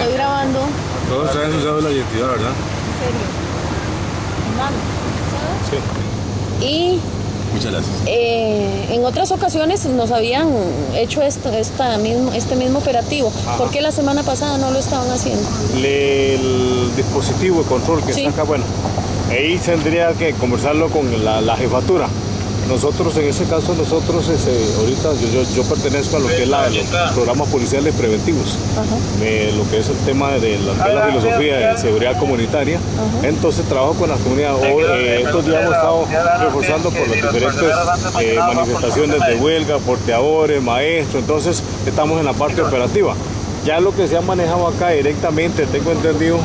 Estoy grabando. Todos traen su cédula de identidad, ¿verdad? Y Muchas gracias. eh, en otras ocasiones nos habían hecho esto, esta mismo, este mismo operativo. ¿Por qué la semana pasada no lo estaban haciendo? Le- el dispositivo de control que Sí. está acá, bueno, ahí tendría que conversarlo con la, la jefatura. Nosotros, en ese caso, nosotros, este, ahorita yo, yo, yo pertenezco a lo que es la, los programas policiales preventivos, lo que es el tema de la, de la filosofía de seguridad comunitaria. Entonces trabajo con las comunidades. Hoy, eh, estos días hemos estado reforzando por las diferentes eh, manifestaciones de huelga, porteadores, maestros, entonces estamos en la parte operativa. Ya lo que se ha manejado acá directamente, tengo entendido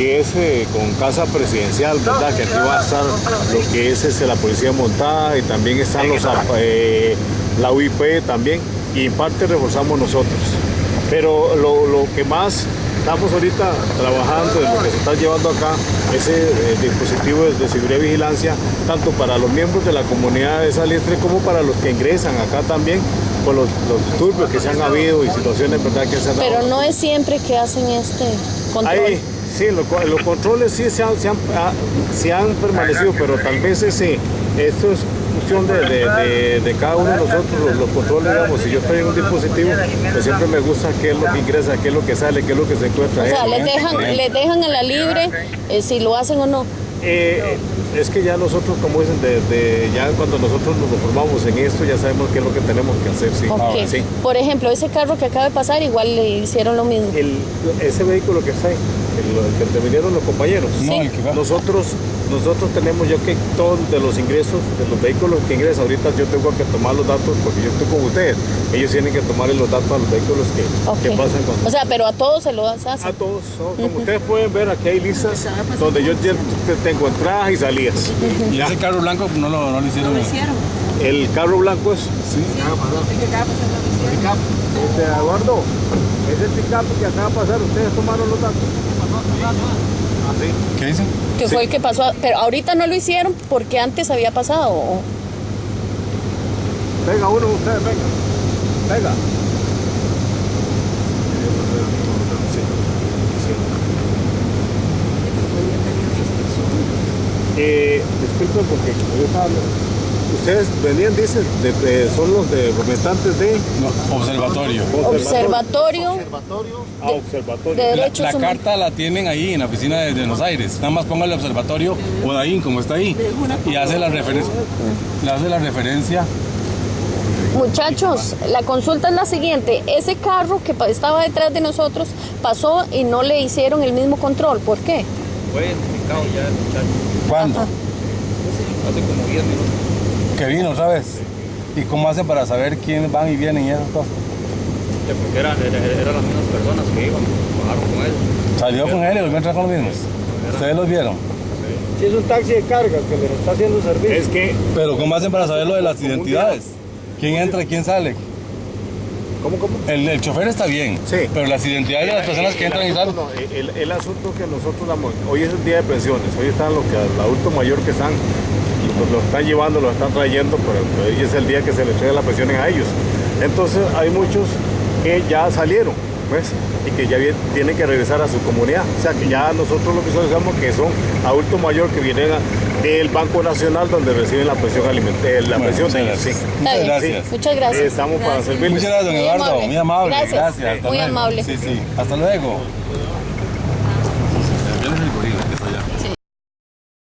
que es eh, con casa presidencial, ¿verdad? Que aquí va a estar lo que es este, la policía montada y también están los, eh, la UIP también y en parte reforzamos nosotros. Pero lo, lo que más estamos ahorita trabajando en lo que se está llevando acá, ese eh, dispositivo de, de seguridad y vigilancia, tanto para los miembros de la comunidad de Salitre como para los que ingresan acá también, por los, los disturbios que se han habido y situaciones ¿verdad? que se han dado. Pero no es siempre que hacen este control. Ahí, sí, lo- los controles sí se han, se han, ah, se han permanecido, pero tal vez ese, esto es cuestión de, de- de- de cada uno de nosotros, los, los controles, digamos, si yo estoy en un dispositivo, pues siempre me gusta qué es lo que ingresa, qué es lo que sale, qué es lo que se encuentra. O sea, Eh, les dejan, les dejan a la libre eh, si lo hacen o no. Eh, es que ya nosotros, como dicen, de, de- ya cuando nosotros nos formamos en esto, ya sabemos qué es lo que tenemos que hacer, sí. Sí. Por ejemplo, ese carro que acaba de pasar, igual le hicieron lo mismo. El, ese vehículo que está ahí, el, el que te vinieron los compañeros. No, el que va. Nosotros, nosotros tenemos yo que todos de los ingresos, de los vehículos que ingresan, ahorita yo tengo que tomar los datos porque yo estoy con ustedes. Ellos tienen que tomarle los datos a los vehículos que, que pasan con O sea, pero a todos se lo hacen. a todos, ¿no? como ustedes pueden ver, aquí hay listas donde yo ya te- entradas y salidas. Y ese carro blanco no lo, no lo hicieron. El carro blanco es. Sí. Este, Eduardo, ese pick-up que acaba de pasar, ustedes tomaron los datos. Así. ¿Qué dicen? Que fue el que pasó. Pero ahorita no lo hicieron porque antes había pasado. Venga, uno de ustedes, venga. Venga. Sí, sí. Eh, disculpen porque yo estaba- Ustedes venían, dicen, de, de- son los de representantes de No, observatorio. Observatorio Ah, observatorio. de La, Derechos la carta la tienen ahí en la oficina de Buenos Aires. Nada más ponga el observatorio Odaín, como está ahí. Y hace la referencia. Le hace la referencia. Muchachos, la consulta es la siguiente. Ese carro que estaba detrás de nosotros pasó y no le hicieron el mismo control. ¿Por qué? Fue identificado ya el muchacho ¿Cuándo? Ajá. Hace como 10 minutos. Que vino otra vez. ¿Y cómo hacen para saber quiénes van y vienen y esas cosas? Ya, Porque eran, eran, las mismas personas que iban, bajaron con él. Salió con él y volvió a entrar con los mismos. Ustedes los vieron. Si es un taxi de carga que les está haciendo servicio. Es que, Pero ¿cómo hacen para saber lo de las identidades? ¿Quién entra y quién sale? ¿Cómo, cómo? El, el chofer está bien, Sí. pero las identidades de las personas que entran y salen. no, el, el asunto que nosotros damos, hoy es el día de pensiones, hoy están los que el adulto mayor que están, los, los están llevando, los están trayendo, pero hoy es el día que se les entrega las pensiones a ellos. Entonces hay muchos que ya salieron, ¿ves? Y que ya tienen que regresar a su comunidad. O sea que ya nosotros lo que sabemos que son adultos mayores que vienen a- del Banco Nacional donde reciben la pensión alimentaria, la Bueno, pensión muchas de gracias. sí. Muchas gracias. Muchas gracias. Estamos para servirles. Muchas gracias, don Muy Eduardo. amable. Muy amable. Gracias. Hasta Muy luego. amable. Sí, sí. Hasta luego.